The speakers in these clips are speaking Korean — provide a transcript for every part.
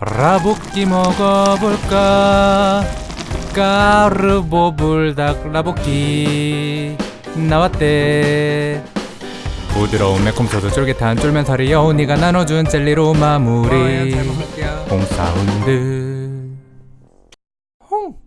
라볶이 먹어볼까? 까르보 불닭 라볶이. 나왔대. 부드러운 매콤소스 쫄깃한 쫄면살이 여운이가 나눠준 젤리로 마무리. 홍사운드 홍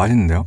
맛있는데요?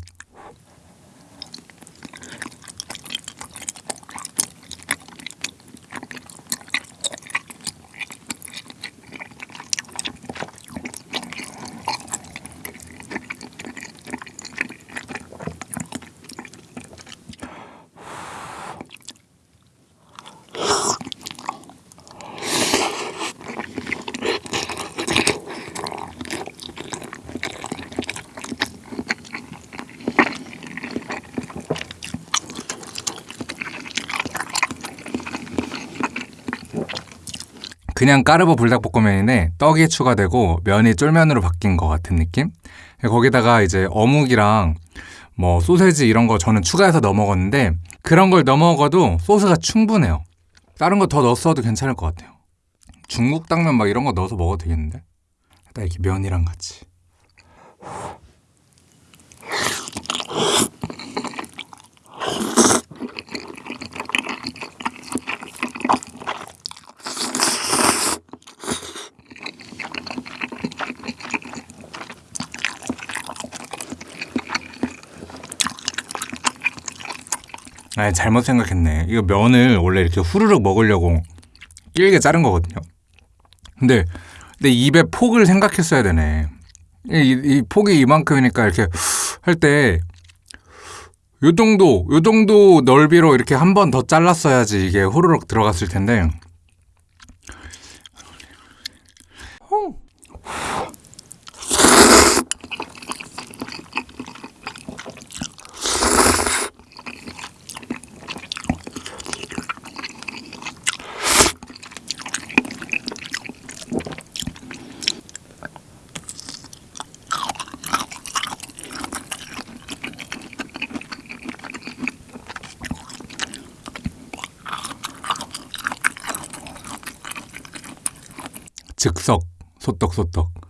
그냥 까르보 불닭볶음면인데 떡이 추가되고 면이 쫄면으로 바뀐 것 같은 느낌? 거기다가 이제 어묵이랑 뭐 소세지 이런 거 저는 추가해서 넣어 먹었는데 그런 걸 넣어 먹어도 소스가 충분해요. 다른 거 더 넣었어도 괜찮을 것 같아요. 중국 당면 막 이런 거 넣어서 먹어도 되겠는데? 딱 이렇게 면이랑 같이. 아 잘못 생각했네. 이거 면을 원래 이렇게 후루룩 먹으려고 길게 자른 거거든요. 근데 근데 입에 폭을 생각했어야 되네. 이, 이 폭이 이만큼이니까 이렇게 할 때 요 정도 요 정도 넓이로 이렇게 한 번 더 잘랐어야지 이게 후루룩 들어갔을 텐데. 즉석 소떡소떡.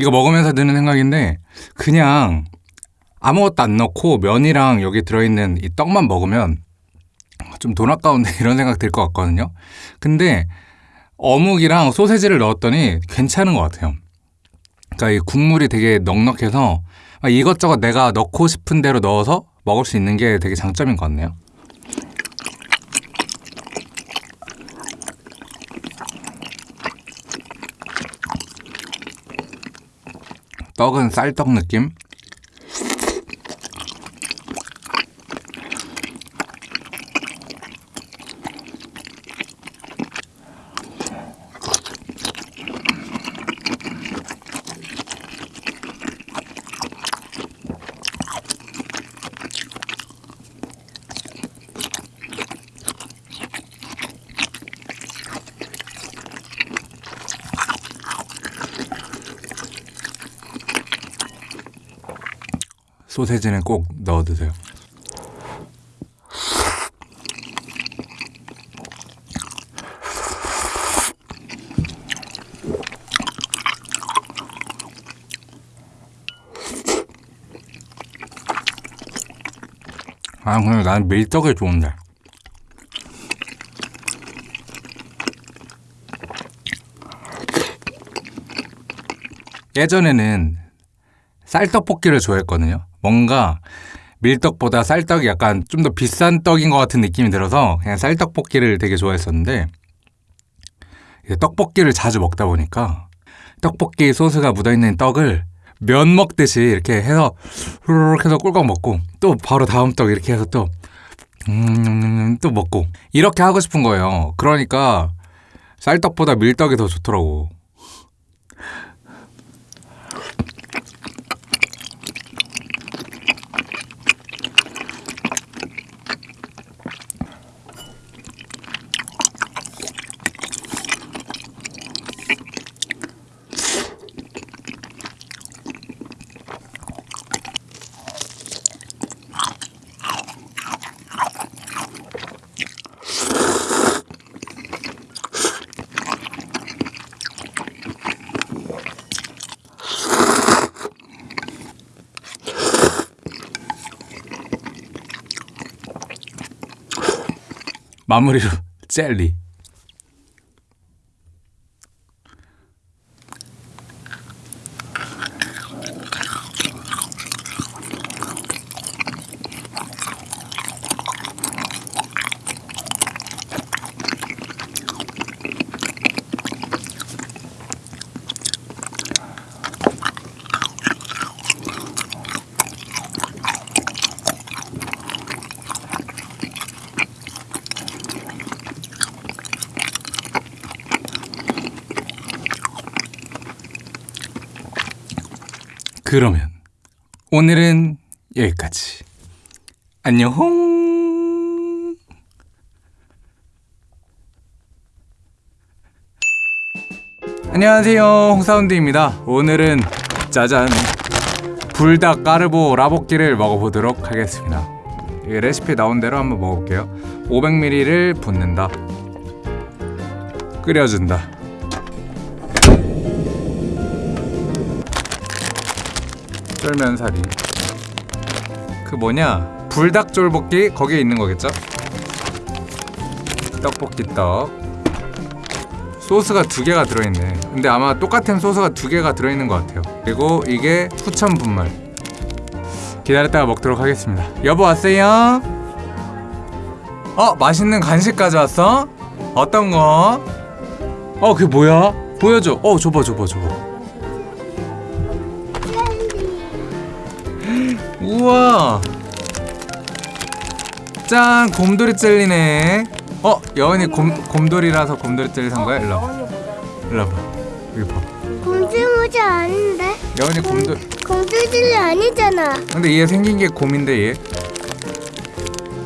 이거 먹으면서 드는 생각인데 그냥 아무것도 안 넣고 면이랑 여기 들어있는 이 떡만 먹으면 좀 돈 아까운데 이런 생각 들 것 같거든요. 근데 어묵이랑 소세지를 넣었더니 괜찮은 것 같아요. 그러니까 이 국물이 되게 넉넉해서 이것저것 내가 넣고 싶은 대로 넣어서 먹을 수 있는 게 되게 장점인 것 같네요. 떡은 쌀떡 느낌? 소세지는 꼭 넣어 드세요. 아, 근데 난 밀떡이 좋은데. 예전에는 쌀떡볶이를 좋아했거든요. 뭔가 밀떡보다 쌀떡이 약간 좀 더 비싼 떡인 것 같은 느낌이 들어서 그냥 쌀떡볶이를 되게 좋아했었는데 떡볶이를 자주 먹다 보니까 떡볶이 소스가 묻어있는 떡을 면 먹듯이 이렇게 해서 후루룩 해서 꿀꺽 먹고 또 바로 다음 떡 이렇게 해서 또 음, 또 먹고 이렇게 하고 싶은 거예요. 그러니까 쌀떡보다 밀떡이 더 좋더라고. 마무리로 젤리. 그러면 오늘은 여기까지. 안녕. 안녕하세요. 홍사운드입니다. 오늘은 짜잔 불닭 까르보 라볶이를 먹어보도록 하겠습니다. 이 레시피 나온 대로 한번 먹어볼게요. 500ml를 붓는다. 끓여준다. 쫄면사리 그 뭐냐 불닭쫄볶이 거기에 있는 거겠죠? 떡볶이 떡 소스가 두 개가 들어있네 근데 아마 똑같은 소스가 두 개가 들어있는 것 같아요 그리고 이게 후천 분말 기다렸다가 먹도록 하겠습니다 여보 왔어요? 어 맛있는 간식 가져왔어? 어떤 거? 어 그게 뭐야? 보여줘 어 줘봐 줘봐 줘봐 우와 짠 곰돌이 젤리네 어 여은이 곰, 곰돌이라서 곰돌이 젤리 산 거야? 일로 와봐 일로 와봐 여기 봐 공주 모자 아닌데? 여은이 곰돌 공주들이 아니잖아. 근데 얘 생긴 게 곰인데 얘?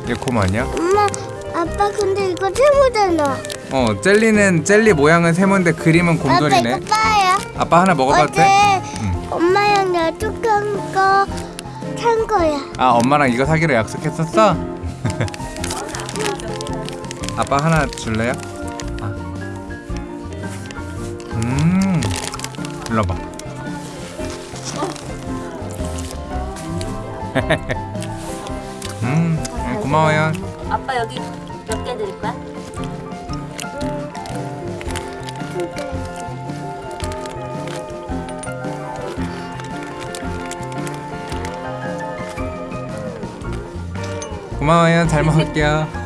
얘 곰 아니야? 엄마, 아빠 근데 이거 세모잖아. 어 젤리는 젤리 모양은 세모인데 그림은 아빠 곰돌이네 이거 빠야. 아빠 하나 먹어봐도 돼? 응. 엄마랑 약속한 거 산 거야. 아 엄마랑 이거 사기로 약속했었어? 아빠 하나 줄래요? 아. 음 일로 봐 음 네, 고마워요 아빠 여기 몇 개 드릴 거야? 고마워요. 잘 먹을게요